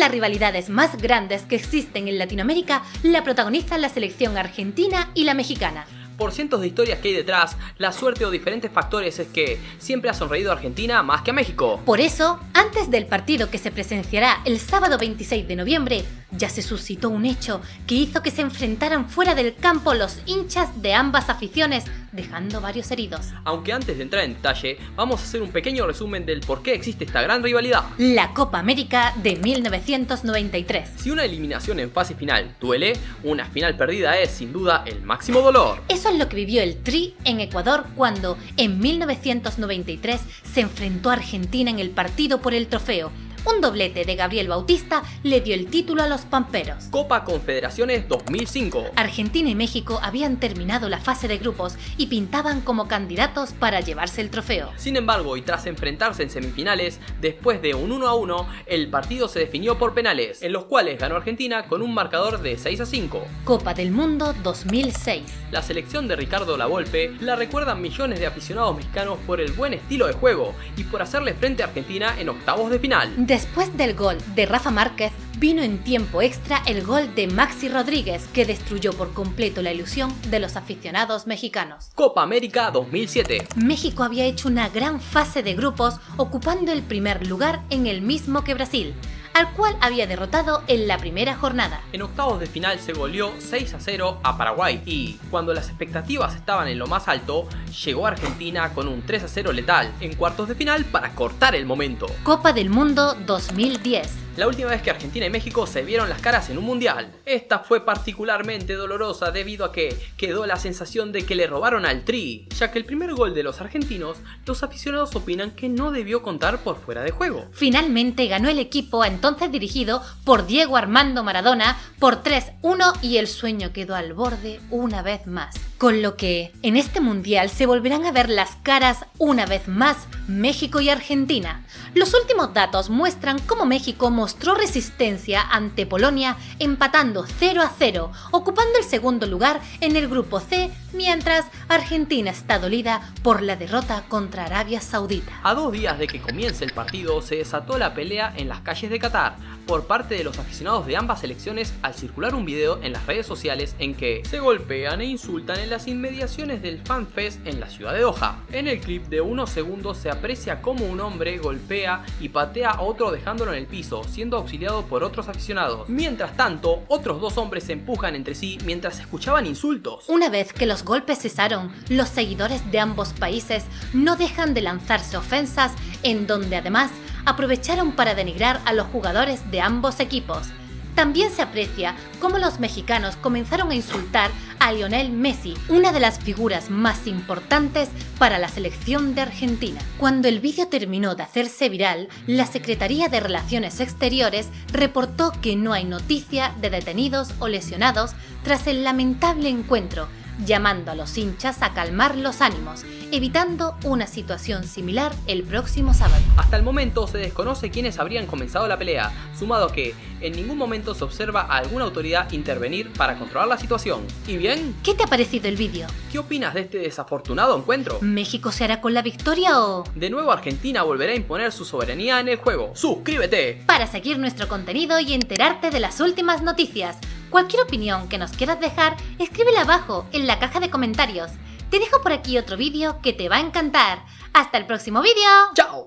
las rivalidades más grandes que existen en Latinoamérica la protagonizan la selección argentina y la mexicana por cientos de historias que hay detrás, la suerte o diferentes factores es que siempre ha sonreído a Argentina más que a México. Por eso, antes del partido que se presenciará el sábado 26 de noviembre, ya se suscitó un hecho que hizo que se enfrentaran fuera del campo los hinchas de ambas aficiones, dejando varios heridos. Aunque antes de entrar en detalle, vamos a hacer un pequeño resumen del por qué existe esta gran rivalidad. La Copa América de 1993. Si una eliminación en fase final duele, una final perdida es sin duda el máximo dolor. Eso es lo que vivió el Tri en Ecuador cuando, en 1993, se enfrentó a Argentina en el partido por el trofeo un doblete de Gabriel Bautista le dio el título a los Pamperos. Copa Confederaciones 2005. Argentina y México habían terminado la fase de grupos y pintaban como candidatos para llevarse el trofeo. Sin embargo, y tras enfrentarse en semifinales, después de un 1 a 1, el partido se definió por penales, en los cuales ganó Argentina con un marcador de 6 a 5. Copa del Mundo 2006. La selección de Ricardo Lavolpe la recuerdan millones de aficionados mexicanos por el buen estilo de juego y por hacerle frente a Argentina en octavos de final. Después del gol de Rafa Márquez, vino en tiempo extra el gol de Maxi Rodríguez, que destruyó por completo la ilusión de los aficionados mexicanos. Copa América 2007 México había hecho una gran fase de grupos, ocupando el primer lugar en el mismo que Brasil al cual había derrotado en la primera jornada. En octavos de final se goleó 6 a 0 a Paraguay y, cuando las expectativas estaban en lo más alto, llegó Argentina con un 3 a 0 letal en cuartos de final para cortar el momento. Copa del Mundo 2010 la última vez que Argentina y México se vieron las caras en un mundial. Esta fue particularmente dolorosa debido a que quedó la sensación de que le robaron al Tri, ya que el primer gol de los argentinos, los aficionados opinan que no debió contar por fuera de juego. Finalmente ganó el equipo entonces dirigido por Diego Armando Maradona por 3-1 y el sueño quedó al borde una vez más. Con lo que en este mundial se volverán a ver las caras una vez más México y Argentina. Los últimos datos muestran cómo México mostró resistencia ante Polonia empatando 0 a 0, ocupando el segundo lugar en el grupo C, mientras Argentina está dolida por la derrota contra Arabia Saudita. A dos días de que comience el partido se desató la pelea en las calles de Qatar por parte de los aficionados de ambas selecciones al circular un video en las redes sociales en que se golpean e insultan en las inmediaciones del FanFest en la ciudad de Doha. En el clip de unos segundos se aprecia cómo un hombre golpea y patea a otro dejándolo en el piso, siendo auxiliado por otros aficionados. Mientras tanto, otros dos hombres se empujan entre sí mientras escuchaban insultos. Una vez que los golpes cesaron, los seguidores de ambos países no dejan de lanzarse ofensas en donde además aprovecharon para denigrar a los jugadores de ambos equipos. También se aprecia cómo los mexicanos comenzaron a insultar Lionel Messi, una de las figuras más importantes para la selección de Argentina. Cuando el vídeo terminó de hacerse viral, la Secretaría de Relaciones Exteriores reportó que no hay noticia de detenidos o lesionados tras el lamentable encuentro llamando a los hinchas a calmar los ánimos, evitando una situación similar el próximo sábado. Hasta el momento se desconoce quiénes habrían comenzado la pelea, sumado que en ningún momento se observa a alguna autoridad intervenir para controlar la situación. ¿Y bien? ¿Qué te ha parecido el vídeo? ¿Qué opinas de este desafortunado encuentro? ¿México se hará con la victoria o...? De nuevo Argentina volverá a imponer su soberanía en el juego. ¡Suscríbete! Para seguir nuestro contenido y enterarte de las últimas noticias. Cualquier opinión que nos quieras dejar, escríbela abajo en la caja de comentarios. Te dejo por aquí otro vídeo que te va a encantar. ¡Hasta el próximo vídeo! ¡Chao!